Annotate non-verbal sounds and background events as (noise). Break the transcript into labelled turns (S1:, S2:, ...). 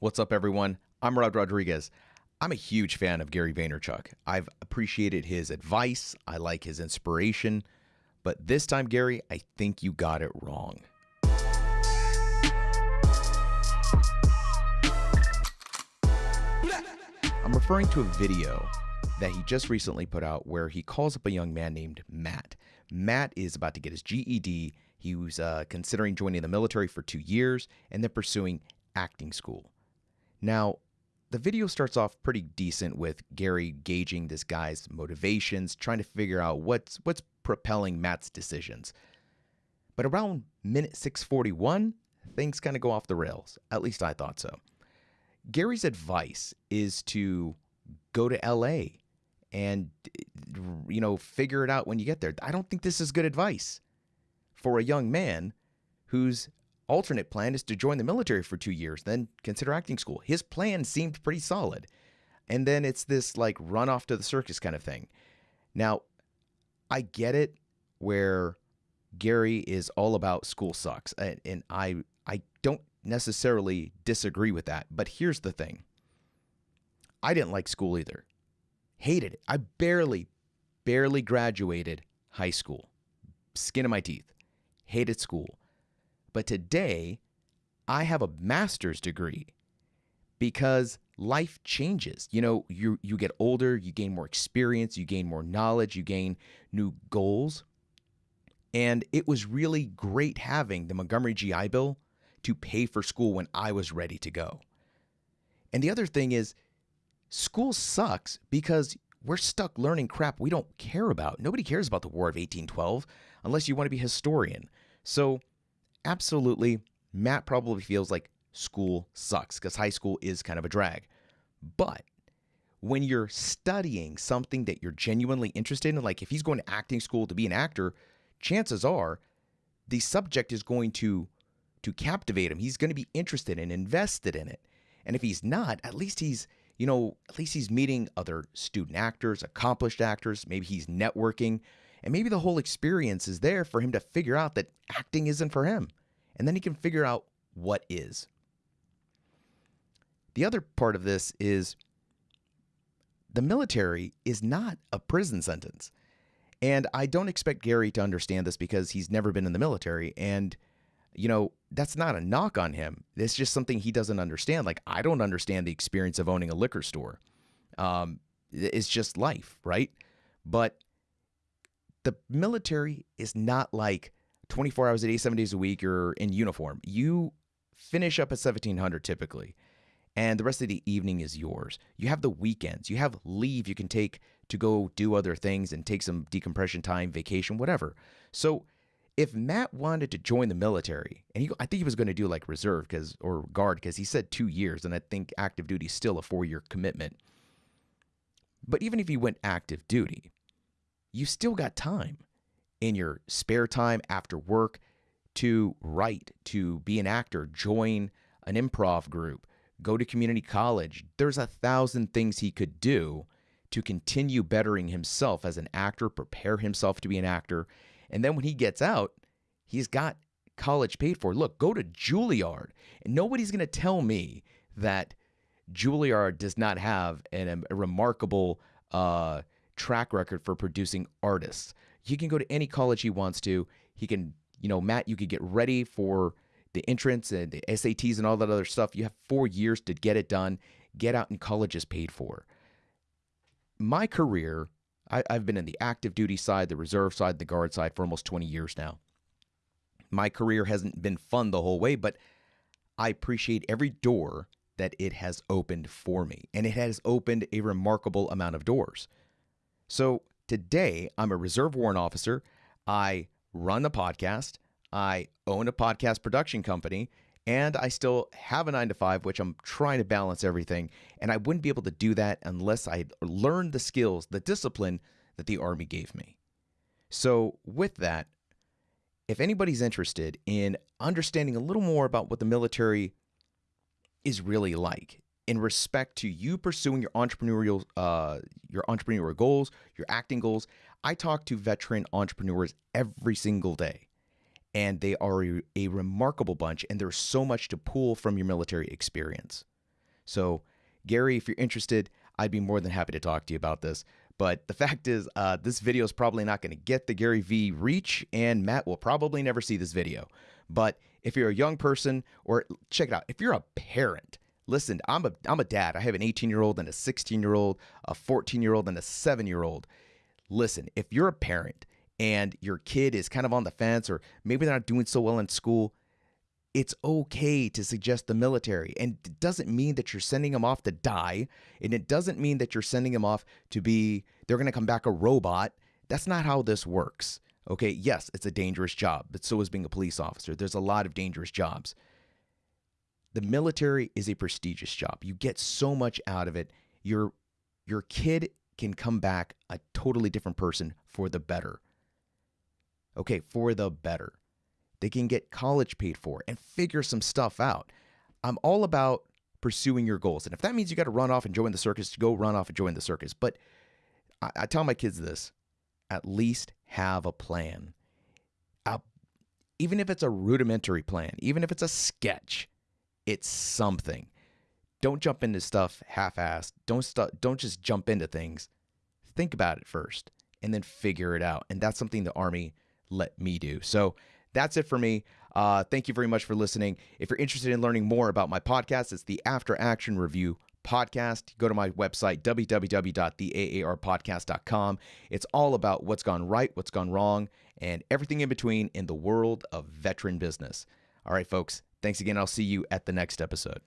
S1: What's up, everyone? I'm Rod Rodriguez. I'm a huge fan of Gary Vaynerchuk. I've appreciated his advice, I like his inspiration, but this time, Gary, I think you got it wrong. I'm referring to a video that he just recently put out where he calls up a young man named Matt. Matt is about to get his GED. He was uh, considering joining the military for two years and then pursuing acting school. Now, the video starts off pretty decent with Gary gauging this guy's motivations, trying to figure out what's what's propelling Matt's decisions. But around minute 641, things kind of go off the rails. At least I thought so. Gary's advice is to go to LA and you know, figure it out when you get there. I don't think this is good advice for a young man whose alternate plan is to join the military for 2 years, then consider acting school. His plan seemed pretty solid. And then it's this like run off to the circus kind of thing. Now, I get it where Gary is all about school sucks and, and I I don't necessarily disagree with that. But here's the thing. I didn't like school either. Hated it. I barely, barely graduated high school. Skin of my teeth. Hated school. But today, I have a master's degree because life changes. You know, you you get older, you gain more experience, you gain more knowledge, you gain new goals. And it was really great having the Montgomery GI Bill to pay for school when I was ready to go. And the other thing is school sucks because we're stuck learning crap we don't care about. Nobody cares about the War of 1812 unless you want to be a historian. So, absolutely, Matt probably feels like school sucks because high school is kind of a drag. But when you're studying something that you're genuinely interested in, like if he's going to acting school to be an actor, chances are the subject is going to to captivate him. He's going to be interested and invested in it. And if he's not, at least he's you know, at least he's meeting other student actors, accomplished actors. Maybe he's networking. And maybe the whole experience is there for him to figure out that acting isn't for him. And then he can figure out what is. The other part of this is the military is not a prison sentence. And I don't expect Gary to understand this because he's never been in the military. And you know, that's not a knock on him. It's just something he doesn't understand. Like, I don't understand the experience of owning a liquor store. Um, it's just life, right? But the military is not like 24 hours a day, seven days a week, you're in uniform. You finish up at 1700 typically, and the rest of the evening is yours. You have the weekends, you have leave you can take to go do other things and take some decompression time, vacation, whatever. So, if Matt wanted to join the military, and he, I think he was going to do like reserve because or guard because he said two years, and I think active duty is still a four year commitment. But even if he went active duty, you still got time in your spare time after work to write, to be an actor, join an improv group, go to community college. There's a thousand things he could do to continue bettering himself as an actor, prepare himself to be an actor, and then when he gets out, he's got college paid for. Look, go to Juilliard. And nobody's going to tell me that Juilliard does not have an, a remarkable uh, track record for producing artists. He can go to any college he wants to. He can, you know, Matt, you could get ready for the entrance and the SATs and all that other stuff. You have four years to get it done. Get out and college is paid for. My career I, I've been in the active duty side, the reserve side, the guard side for almost 20 years now. My career hasn't been fun the whole way, but I appreciate every door that it has opened for me. And it has opened a remarkable amount of doors. So today, I'm a reserve warrant officer. I run a podcast. I own a podcast production company and I still have a nine to five, which I'm trying to balance everything. And I wouldn't be able to do that unless I learned the skills, the discipline that the Army gave me. So, with that, if anybody's interested in understanding a little more about what the military is really like in respect to you pursuing your entrepreneurial uh, your entrepreneurial goals, your acting goals, I talk to veteran entrepreneurs every single day and they are a, a remarkable bunch, and there's so much to pull from your military experience. So, Gary, if you're interested, I'd be more than happy to talk to you about this. But the (laughs) fact is, uh, this video is probably not going to get the Gary V reach, and Matt will probably never see this video. But if you're a young person, or check it out, if you're a parent, listen, I'm a I'm a dad. I have an 18 year old and a 16 year old, a 14 year old, and a seven year old. Listen, if you're a parent and your kid is kind of on the fence, or maybe they're not doing so well in school, it's okay to suggest the military. And it doesn't mean that you're sending them off to die. And it doesn't mean that you're sending them off to be, they're going to come back a robot. That's not how this works. Okay, yes, it's a dangerous job, but so is being a police officer. There's a lot of dangerous jobs. The military is a prestigious job. You get so much out of it. Your your kid can come back a totally different person for the better. Okay, for the better. They can get college paid for and figure some stuff out. I'm all about pursuing your goals. And if that means you got to run off and join the circus, go run off and join the circus. But I, I tell my kids this at least have a plan. Uh, even if it's a rudimentary plan, even if it's a sketch, it's something. Don't jump into stuff half-assed. Don't st- don't just jump into things. Think about it first and then figure it out. And that's something the army let me do. So that's it for me. Uh, thank you very much for listening. If you're interested in learning more about my podcast, it's the After Action Review podcast. Go to my website, www.theaarpodcast.com. It's all about what's gone right, what's gone wrong, and everything in between in the world of veteran business. All right, folks, thanks again. I'll see you at the next episode.